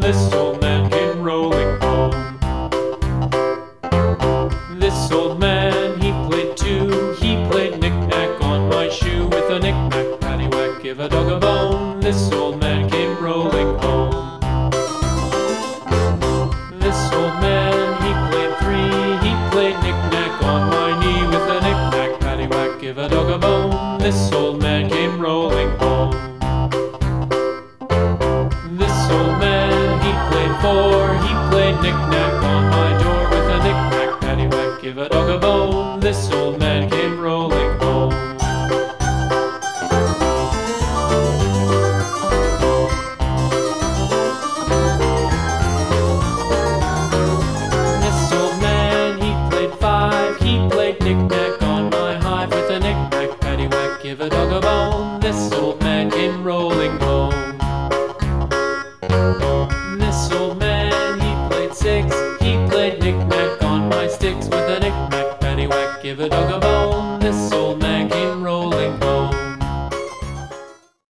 This old man came rolling home. This old man, he played two. He played knick-knack on my shoe with a knick-knack, paddywhack, give a dog a bone. This old man came rolling home. This old man, he played three. He played knick-knack on my knee with a knick-knack, paddywhack, give a dog a bone. This old man came rolling home. Four. He played knick-knack on my door with a knick-knack, paddywhack, give a dog a bone. This old man came rolling home. This old man, he played five. He played knick-knack on my hive with a knick-knack, paddywhack, give a dog a bone. This old give a dog a bone. This